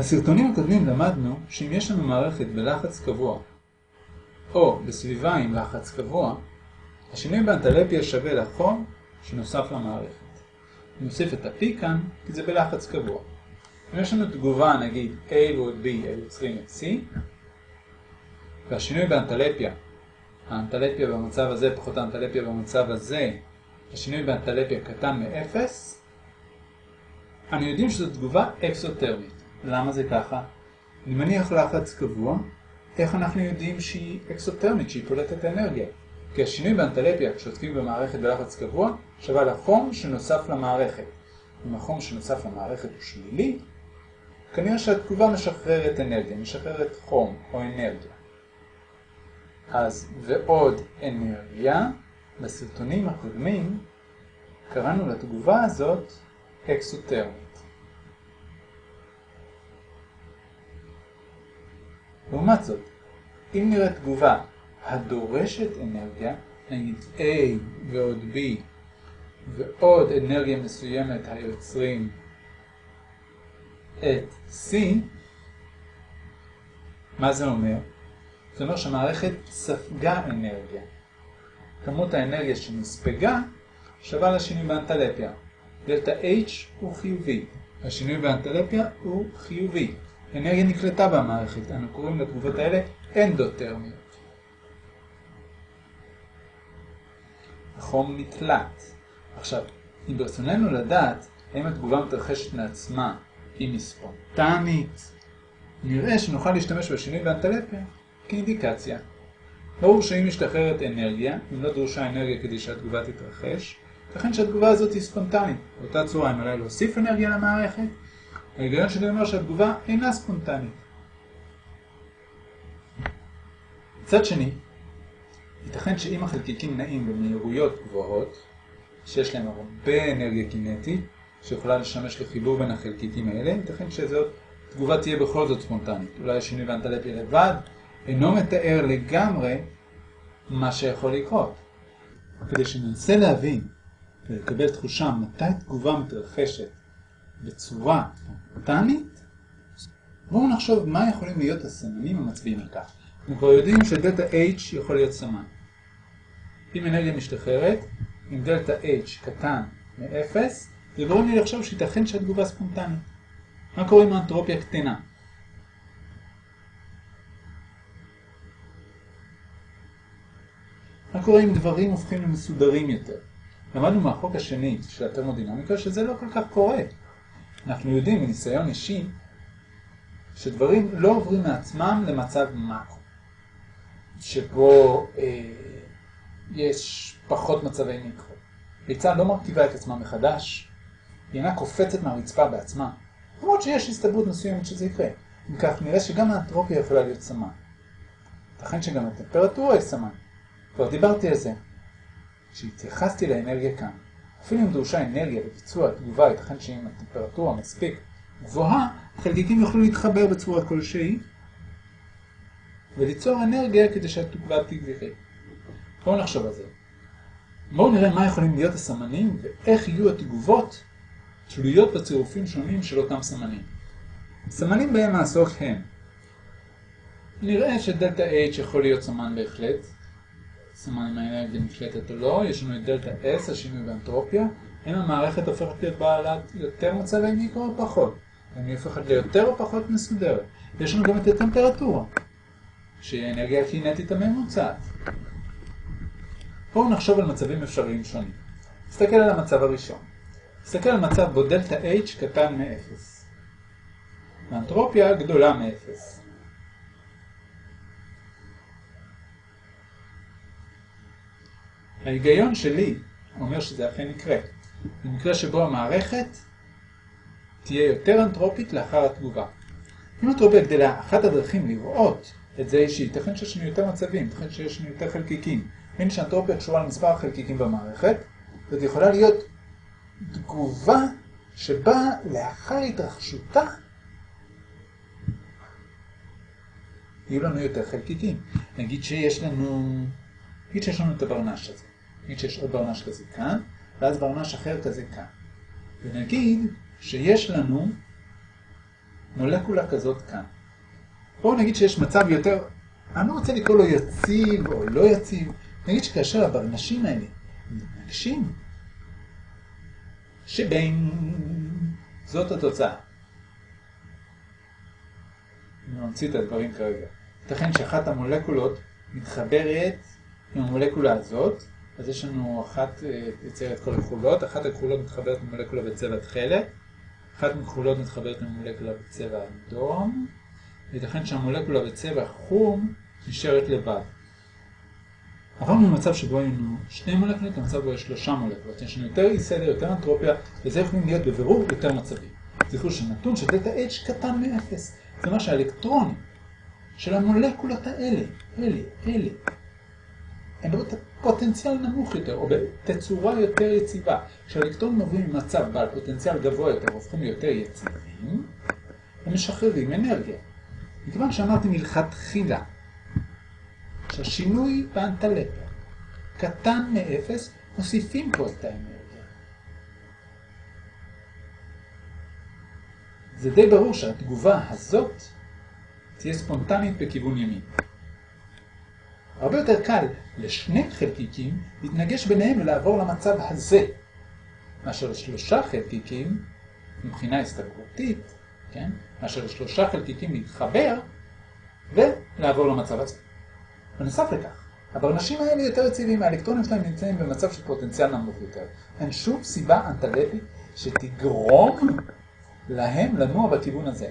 בסרטונים הקודמים למדנו שאם יש לנו מערכת בלחץ קבוע או בסביבה עם לחץ קבוע, השינוי באנטלפיה שווה לחום שנוסף למערכת. נוסיף את ה-P כאן כי זה בלחץ קבוע. אם יש לנו תגובה נגיד A ועוד B היוצרים את C והשינוי באנטלפיה, האנטלפיה במצב הזה פחות האנטלפיה במצב הזה, השינוי באנטלפיה קטן מ-0, אני יודעים שזו תגובה אקסוטרמית. למה זה ככה? אני מניח לחץ קבוע, איך אנחנו יודעים שהיא אקסוטרמית, שהיא פולטת אנרגיה? כי השינוי באנטלפיה כשעוסקים במערכת בלחץ קבוע שווה לחום שנוסף למערכת. אם החום שנוסף למערכת הוא שלילי, כנראה שהתגובה משחררת אנרגיה, משחררת חום או אנרגיה. אז ועוד אנרגיה, בסרטונים הקודמים קראנו לתגובה הזאת אקסוטרמית. לעומת זאת, אם נראה תגובה הדורשת אנרגיה, נגיד A ועוד B ועוד אנרגיה מסוימת היוצרים את C, מה זה אומר? זה אומר שהמערכת ספגה אנרגיה. כמות האנרגיה שנספגה שווה לשינוי באנטלפיה. דלתה H הוא חיובי, השינוי באנטלפיה הוא חיובי. אנרגיה נקלטה במערכת, אנו קוראים לתגובות האלה אנדוטרמיות. החום נקלט. עכשיו, אם ברצוננו לדעת האם התגובה מתרחשת מעצמה, אם היא ספונטנית, נראה שנוכל להשתמש בשינוי באנטלפיה כאינדיקציה. ברור שאם משתחררת אנרגיה, אם לא דרושה אנרגיה כדי שהתגובה תתרחש, לכן שהתגובה הזאת היא ספונטנית. באותה צורה, אם עליי להוסיף אנרגיה למערכת, ההיגיון שלי אומר שהתגובה אינה ספונטנית. מצד שני, ייתכן שאם החלקיקים נעים במהירויות גבוהות, שיש להם הרבה אנרגיה קינטית, שיכולה לשמש לחיבור בין החלקיקים האלה, ייתכן שזאת תגובה תהיה בכל זאת ספונטנית. אולי השינוי באנטלפיה לבד אינו מתאר לגמרי מה שיכול לקרות. כדי שננסה להבין ולקבל תחושה מתי תגובה מתרחשת בצורה ספונטנית, בואו נחשוב מה יכולים להיות הסמנים המצביעים על כך. אנחנו כבר יודעים שדלתה H יכול להיות סמן. אם אנרגיה משתחררת, אם דלתה H קטן מ-0, זה גורם לי לחשוב שייתכן שהתגובה ספונטנית. מה קורה עם האנטרופיה קטנה? מה קורה אם דברים הופכים למסודרים יותר? למדנו מהחוק השני של התרמודינמיקה שזה לא כל כך קורה. אנחנו יודעים מניסיון אישי שדברים לא עוברים מעצמם למצב מקרו, שבו אה, יש פחות מצבי מיקרו. ביצה לא מרכיבה את עצמה מחדש, היא אינה קופצת מהרצפה בעצמה, למרות שיש הסתברות מסוימת שזה יקרה. אם כך, נראה שגם האנטרופיה יכולה להיות סמן. ייתכן שגם הטמפרטורה היא סמן. כבר דיברתי על זה. כשהתייחסתי לאנרגיה כאן, אפילו אם דרושה אנרגיה לביצוע התגובה, ייתכן שאם הטמפרטורה מספיק גבוהה, החלקיקים יוכלו להתחבר בצורה כלשהי וליצור אנרגיה כדי שהתגובה תגבירי. בואו נחשוב על זה. בואו נראה מה יכולים להיות הסמנים ואיך יהיו התגובות תלויות בצירופים שונים של אותם סמנים. סמנים בהם נעסוק הם נראה שדלתה H יכול להיות סמן בהחלט, סמן אם האנרגיה נקלטת או לא, יש לנו את דלתה S, השינוי באנטרופיה, האם המערכת הופכת להיות בעלת יותר מצבי מיקרו או פחות? האם היא הופכת ליותר או פחות מסודרת? יש לנו גם את הטמפרטורה, שהיא האנרגיה הקינטית הממוצעת. בואו נחשוב על מצבים אפשריים שונים. נסתכל על המצב הראשון. נסתכל על מצב בו דלתה H קטן מ-0. האנטרופיה גדולה מ-0. ההיגיון שלי אומר שזה אכן יקרה. במקרה שבו המערכת תהיה יותר אנטרופית לאחר התגובה. אם אנטרופיה גדלה, אחת הדרכים לראות את זה היא שייתכן שיש לנו יותר מצבים, ייתכן שיש לנו יותר חלקיקים. הנה שאנטרופיה קשורה למספר החלקיקים במערכת, זאת יכולה להיות תגובה שבה לאחר התרחשותה יהיו לנו יותר חלקיקים. נגיד שיש לנו, נגיד שיש לנו את הברנש הזה. נגיד שיש עוד ברנש כזה כאן, ואז ברנש אחר כזה כאן. ונגיד שיש לנו מולקולה כזאת כאן. בואו נגיד שיש מצב יותר, אני לא רוצה לקרוא לו יציב או לא יציב, נגיד שכאשר הברנשים האלה מתנגשים, שבין זאת התוצאה. אני ממציא את הדברים כרגע. ייתכן שאחת המולקולות מתחברת עם המולקולה הזאת, אז יש לנו אחת אה, יוצרת כל הכחולות, אחת הכחולות מתחברת עם מולקולה בצבע תכלת, אחת מכחולות מתחברת עם מולקולה בצבע אדום, וייתכן שהמולקולה בצבע חום נשארת לבד. עברנו ממצב שבו היו לנו שני מולקולות למצב בו יש שלושה מולקולות. יש לנו יותר אי סדר, יותר אנטרופיה, וזה יכולים להיות בבירור יותר מצבים. זכרו שנתון של דלתה H קטן מ-0. זה אומר שהאלקטרונים של המולקולות האלה, אלה, אלה, הם בפוטנציאל נמוך יותר, או בתצורה יותר יציבה. כשהאלקטרונים עוברים ממצב בעל פוטנציאל גבוה יותר, הופכים ליותר יציבים, הם משחררים אנרגיה. מכיוון שאמרתי מלכתחילה, שהשינוי באנטלפיה קטן מאפס, מוסיפים פה את האנרגיה. זה די ברור שהתגובה הזאת תהיה ספונטנית בכיוון ימין. הרבה יותר קל לשני חלקיקים להתנגש ביניהם ולעבור למצב הזה, מאשר לשלושה חלקיקים, מבחינה הסתגרותית, כן? מאשר לשלושה חלקיקים להתחבר ולעבור למצב הזה. בנוסף לכך, הברנשים האלה יותר יציבים, האלקטרונים שלהם נמצאים במצב של פוטנציאל נמוך יותר. אין שום סיבה אנטלטית שתגרום להם לנוע בכיוון הזה.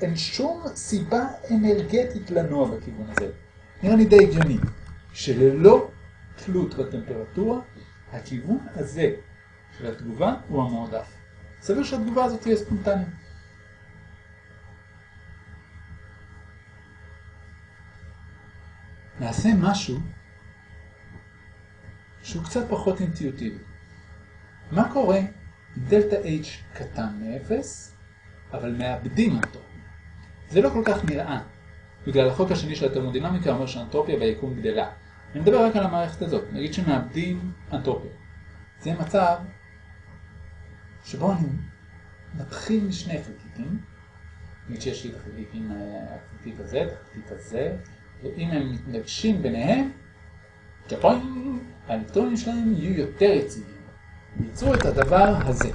אין שום סיבה אנרגטית לנוע בכיוון הזה. נראה לי די הגיוני, שללא תלות בטמפרטורה, הכיוון הזה של התגובה הוא המועדף. סביר שהתגובה הזאת תהיה ספונטנית. נעשה משהו שהוא קצת פחות אינטואיטיבי. מה קורה אם דלתה H קטן מ-0, אבל מאבדים אותו? זה לא כל כך נראה, בגלל החוק השני של התרמודינמיקה אומר שהאנטרופיה ביקום גדלה. אני מדבר רק על המערכת הזאת, נגיד שמאבדים אנטרופיה. זה מצב שבו אני מתחיל משני חלקיקים, נגיד שיש לי את החלקיקים, החלקיק הזה, את החלקיק הזה, ואם הם מתנגשים ביניהם, ג'פוין, האלקטרונים שלהם יהיו יותר יציבים. ייצרו את הדבר הזה.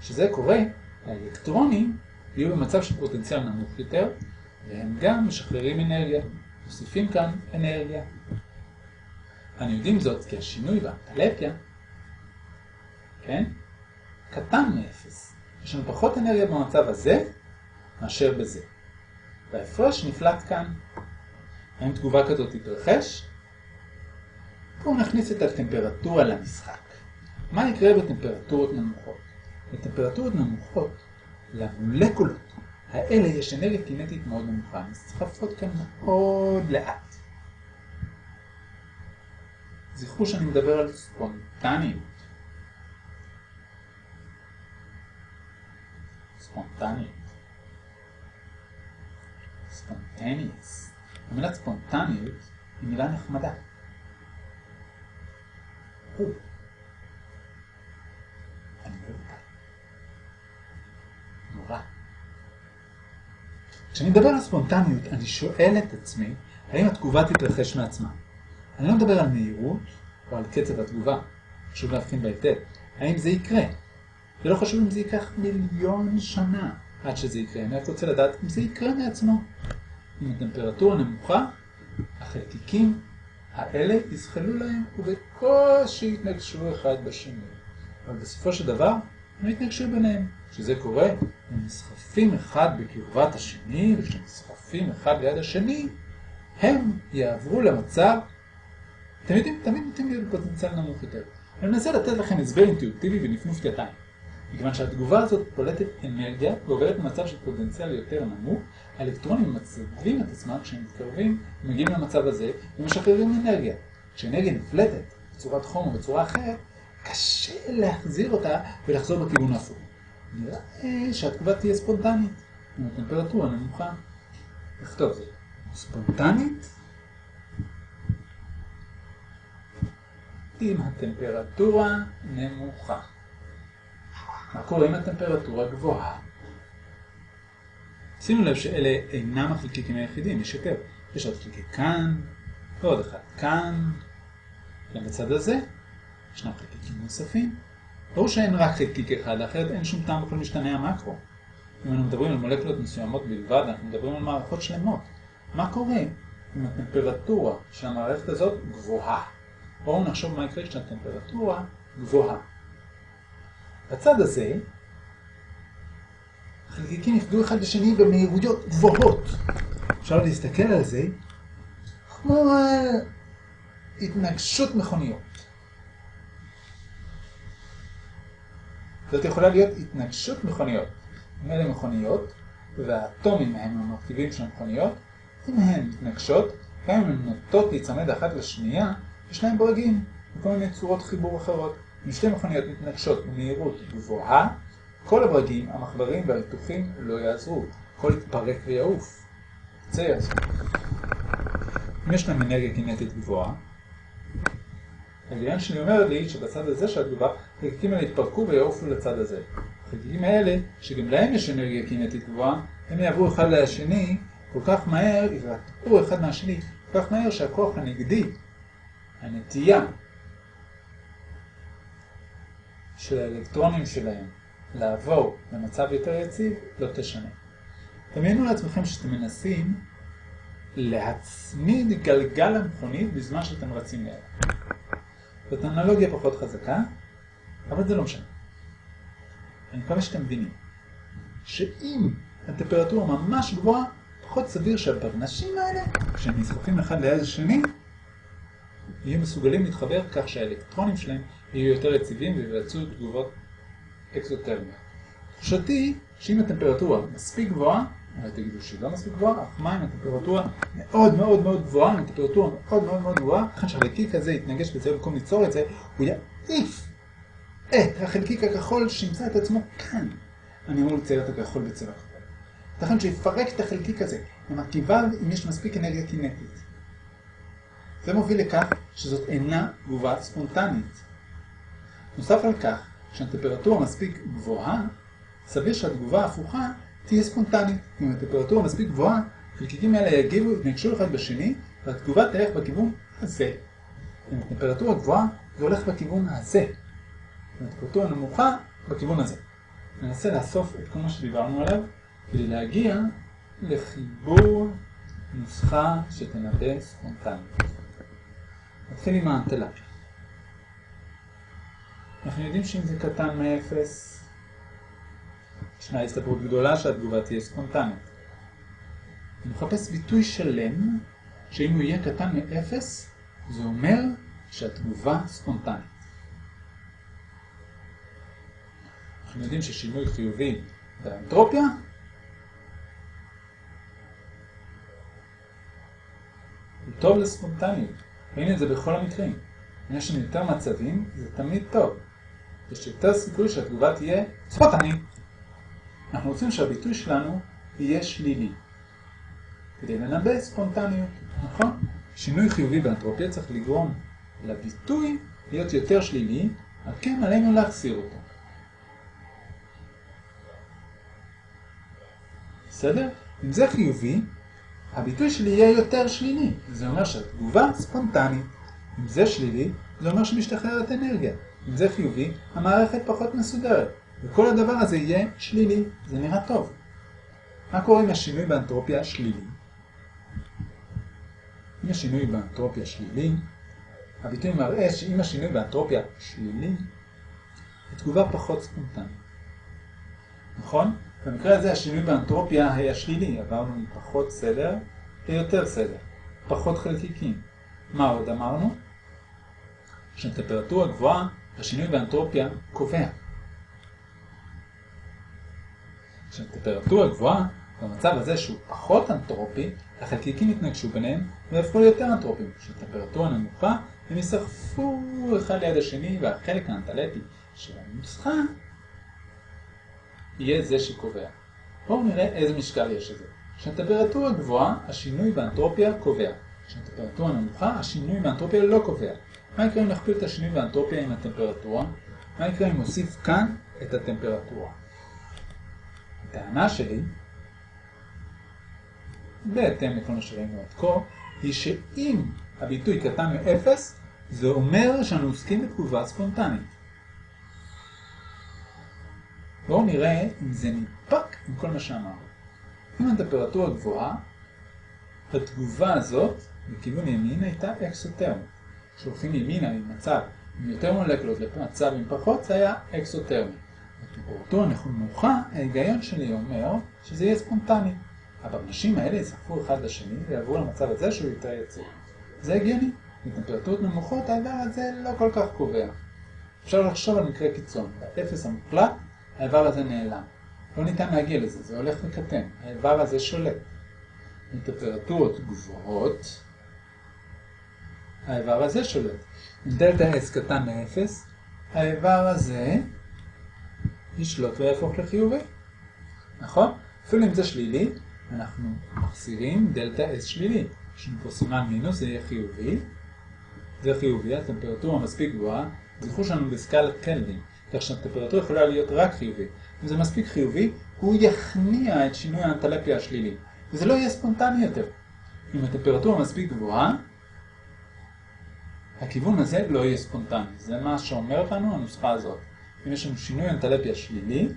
כשזה קורה, האלקטרונים יהיו במצב של פוטנציאל נמוך יותר, והם גם משחררים אנרגיה, מוסיפים כאן אנרגיה. אנו יודעים זאת כי השינוי באנטלפיה, כן, קטן מאפס. יש לנו פחות אנרגיה במצב הזה מאשר בזה. וההפרש נפלט כאן. האם תגובה כזאת תתרחש? בואו נכניס את הטמפרטורה למשחק. מה יקרה בטמפרטורות נמוכות? בטמפרטורות נמוכות, למולקולות האלה יש אנרגיה קינטית מאוד נמוכה, נסחפות כאן מאוד לאט. זכרו שאני מדבר על ספונטניות. ספונטניות. ספונטניוס. המילה ספונטניות היא מילה נחמדה. נורא. כשאני מדבר על ספונטניות, אני שואל את עצמי, האם התגובה תתרחש מעצמה? אני לא מדבר על מהירות או על קצב התגובה, חשוב להבחין בהיטב. האם זה יקרה? זה לא חשוב אם זה ייקח מיליון שנה עד שזה יקרה, אני רק רוצה לדעת אם זה יקרה מעצמו. עם הטמפרטורה נמוכה, החלקיקים האלה יזחלו להם ובקושי יתנגשו אחד בשני. אבל בסופו של דבר הם יתנגשו ביניהם. כשזה קורה, הם נסחפים אחד בקרבת השני, וכשהם נסחפים אחד ליד השני, הם יעברו למצב, אתם יודעים, תמיד נותנים להיות בפוטנציאל נמוך יותר. אני מנסה לתת לכם הסבר אינטואיטיבי ונפנוף ידיים. מכיוון שהתגובה הזאת פולטת אנרגיה ועוברת למצב של פוטנציאל יותר נמוך, האלקטרונים מצבים את עצמם כשהם מתקרבים, מגיעים למצב הזה ומשחררים אנרגיה. כשאנרגיה נפלטת בצורת חום או בצורה אחרת, קשה להחזיר אותה ולחזור בכיוון ההפוך. נראה שהתגובה תהיה ספונטנית, עם הטמפרטורה נמוכה. נכתוב זה. ספונטנית עם הטמפרטורה נמוכה. מה קורה אם הטמפרטורה גבוהה? שימו לב שאלה אינם החלקיקים היחידים, יש יותר. יש עוד חלקיק כאן, ועוד אחד כאן, גם בצד הזה, ישנם חלקיקים נוספים. ברור שאין רק חלקיק אחד, אחרת אין שום טעם בכל משתנה המקרו. אם אנחנו מדברים על מולקולות מסוימות בלבד, אנחנו מדברים על מערכות שלמות. מה קורה אם הטמפרטורה של המערכת הזאת גבוהה? בואו נחשוב מה יקרה כשהטמפרטורה גבוהה. בצד הזה, החלקיקים יפגעו אחד בשני במהירויות גבוהות. אפשר להסתכל על זה כמו התנגשות מכוניות. זאת יכולה להיות התנגשות מכוניות. אלה מכוניות, והאטומים הם המרכיבים של המכוניות, אם הן מתנגשות, גם אם הן נוטות להיצמד אחת לשנייה, יש להן ברגים, וכל מיני צורות חיבור אחרות. אם שתי מכוניות מתנגשות במהירות גבוהה, כל הברגים, המחברים והריתוחים לא יעזרו. הכל יתפרק ויעוף. זה יעזור. אם יש להם אנרגיה קינטית גבוהה, ההיגיון שלי אומר לי שבצד הזה של התגובה, החלקיקים האלה יתפרקו ויעופו לצד הזה. החלקיקים האלה, שגם להם יש אנרגיה קינטית גבוהה, הם יעברו אחד לשני כל כך מהר, ירתקו אחד מהשני כל כך מהר שהכוח הנגדי, הנטייה של האלקטרונים שלהם לעבור למצב יותר יציב, לא תשנה. דמיינו לעצמכם שאתם מנסים להצמיד גלגל למכונית בזמן שאתם רצים ליד. זאת אנלוגיה פחות חזקה, אבל זה לא משנה. אני מקווה שאתם מבינים שאם הטמפרטורה ממש גבוהה, פחות סביר שהברנשים האלה, כשהם נסחפים אחד ליד השני, יהיו מסוגלים להתחבר כך שהאלקטרונים שלהם יהיו יותר יציבים ויבצעו תגובות אקסוטרמיות. תחושתי שאם הטמפרטורה מספיק גבוהה, אולי תגידו שהיא לא מספיק גבוהה, אך מים הטמפרטורה מאוד מאוד מאוד גבוהה, הטמפרטורה מאוד מאוד מאוד גבוהה, לכן שהחלקיק הזה יתנגש בזה במקום ליצור את זה, הוא יעיף את החלקיק הכחול שימצא את עצמו כאן. אני אמור לצייר את הכחול בצבע כחול. ייתכן שיפרק את החלקיק הזה למרכיביו אם יש מספיק אנרגיה קינטית. זה מוביל לכך שזאת אינה תגובה ספונטנית. נוסף על כך, כשהטמפרטורה מספיק גבוהה, סביר שהתגובה ההפוכה תהיה ספונטנית. אם הטמפרטורה מספיק גבוהה, חלקיקים האלה יגיבו, יתנגשו אחד בשני, והתגובה תלך בכיוון הזה. אם הטמפרטורה גבוהה, זה הולך בכיוון הזה. אם הטמפרטורה נמוכה, בכיוון הזה. ננסה לאסוף את כל מה שדיברנו עליו, כדי להגיע לחיבור נוסחה שתנבא ספונטנית. נתחיל עם האנטלפיה. אנחנו יודעים שאם זה קטן מ-0, ישנה הסתברות גדולה שהתגובה תהיה ספונטנית. אני מחפש ביטוי שלם, שאם הוא יהיה קטן מ-0, זה אומר שהתגובה ספונטנית. אנחנו יודעים ששינוי חיובי באנטרופיה הוא טוב לספונטניות. ראינו את זה בכל המקרים. אם יש לנו יותר מצבים, זה תמיד טוב. יש יותר סיכוי שהתגובה תהיה ספונטנית. אנחנו רוצים שהביטוי שלנו יהיה שלילי. כדי לנבא ספונטניות, נכון? שינוי חיובי באנטרופיה צריך לגרום לביטוי להיות יותר שלילי, על כן עלינו להחסיר אותו. בסדר? אם זה חיובי, הביטוי שלי יהיה יותר שלילי. זה אומר שהתגובה ספונטנית. אם זה שלילי, זה אומר שמשתחררת אנרגיה. אם זה חיובי, המערכת פחות מסודרת. וכל הדבר הזה יהיה שלילי. זה נראה טוב. מה קורה אם השינוי באנטרופיה שלילי? אם השינוי באנטרופיה שלילי, הביטוי מראה שאם השינוי באנטרופיה שלילי, התגובה פחות ספונטנית. נכון? במקרה הזה השינוי באנטרופיה היה שלילי, עברנו מפחות סדר ליותר סדר, פחות חלקיקים. מה עוד אמרנו? שטמפרטורה גבוהה, השינוי באנטרופיה קובע. כשהטמפרטורה גבוהה, במצב הזה שהוא פחות אנטרופי, החלקיקים יתנגשו ביניהם ויהפכו ליותר אנטרופיים. כשהטמפרטורה נמוכה, הם יסחפו אחד ליד השני, והחלק האנטלטי של הנוסחה יהיה זה שקובע. בואו נראה איזה משקל יש לזה. כשהטמפרטורה גבוהה, השינוי באנטרופיה קובע. כשהטמפרטורה נמוכה, השינוי באנטרופיה לא קובע. מה יקרה אם נכפיל את השינוי באנטרופיה עם הטמפרטורה? מה יקרה אם נוסיף כאן את הטמפרטורה? הטענה שלי בהתאם לכל מה שראינו עד כה, היא שאם הביטוי קטן מאפס, זה אומר שאנו עוסקים בתגובה ספונטנית. בואו נראה אם זה נדפק עם כל מה שאמרנו. אם הטמפרטורה גבוהה, התגובה הזאת בכיוון ימין הייתה אקסוטרמית. כשהולכים ימינה ממצב עם יותר מולקולות למצב עם פחות, זה היה אקסוטרמי. בטמפרטורה נמוכה, ההיגיון שלי אומר שזה יהיה ספונטני. הבנשים האלה יסחפו אחד לשני ויעברו למצב הזה שהוא יותר יציב. זה הגיוני. בטמפרטורות נמוכות האיבר הזה לא כל כך קובע. אפשר לחשוב על מקרה קיצון. באפס המוחלט, האיבר הזה נעלם. לא ניתן להגיע לזה, זה הולך וקטן. האיבר הזה שולט. בטמפרטורות גבוהות, האיבר הזה שולט. אם דלתה S קטן מ-0, האיבר הזה ישלוט ויהפוך לחיובי. נכון? אפילו אם זה שלילי, אנחנו מחזירים דלתה S שלילי. יש לנו פה סימן מינוס, זה יהיה חיובי. זה חיובי, הטמפרטורה מספיק גבוהה. זכרו שאנו בסקלת קלווין, כך שהטמפרטורה יכולה להיות רק חיובי. אם זה מספיק חיובי, הוא יכניע את שינוי האנטלפיה השלילי. וזה לא יהיה ספונטני יותר. אם הטמפרטורה מספיק גבוהה, הכיוון הזה לא יהיה ספונטני. זה מה שאומרת לנו הנוסחה הזאת. אם יש לנו שינוי אנטלפיה שלילי,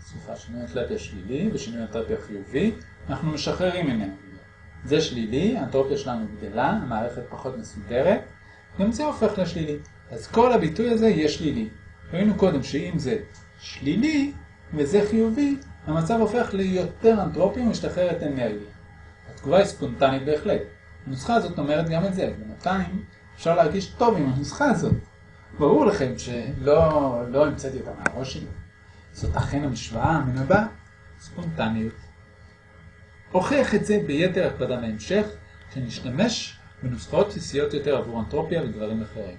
סליחה, שינוי אנטלפיה שלילי ושינוי אנטלפיה חיובי, אנחנו משחררים ממנו. זה שלילי, האנטרופיה שלנו גדלה, המערכת פחות מסודרת, גם זה הופך לשלילי. אז כל הביטוי הזה יהיה שלילי. ראינו קודם שאם זה שלילי וזה חיובי, המצב הופך ליותר אנטרופי ומשתחררת אנרגיה. התגובה היא ספונטנית בהחלט. הנוסחה הזאת אומרת גם את זה. בינתיים אפשר להרגיש טוב עם הנוסחה הזאת. ברור לכם שלא לא המצאתי אותה מהראש שלי. זאת אכן המשוואה המנבאה ספונטניות. הוכיח את זה ביתר הקפדה בהמשך, כשנשתמש בנוסחאות בסיסיות יותר עבור אנטרופיה ודברים אחרים.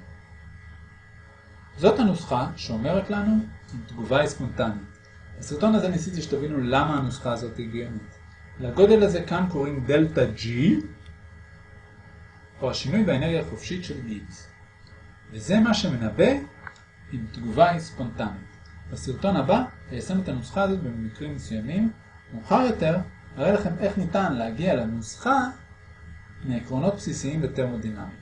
זאת הנוסחה שאומרת לנו אם תגובה היא ספונטנית. בסרטון הזה ניסיתי שתבינו למה הנוסחה הזאת הגיונית. לגודל הזה כאן קוראים דלתה G, או השינוי באנרגיה החופשית של X. וזה מה שמנבא אם תגובה ספונטנית. בסרטון הבא איישם את הנוסחה הזאת במקרים מסוימים. מאוחר יותר אראה לכם איך ניתן להגיע לנוסחה מעקרונות בסיסיים בטרמודינמיקה.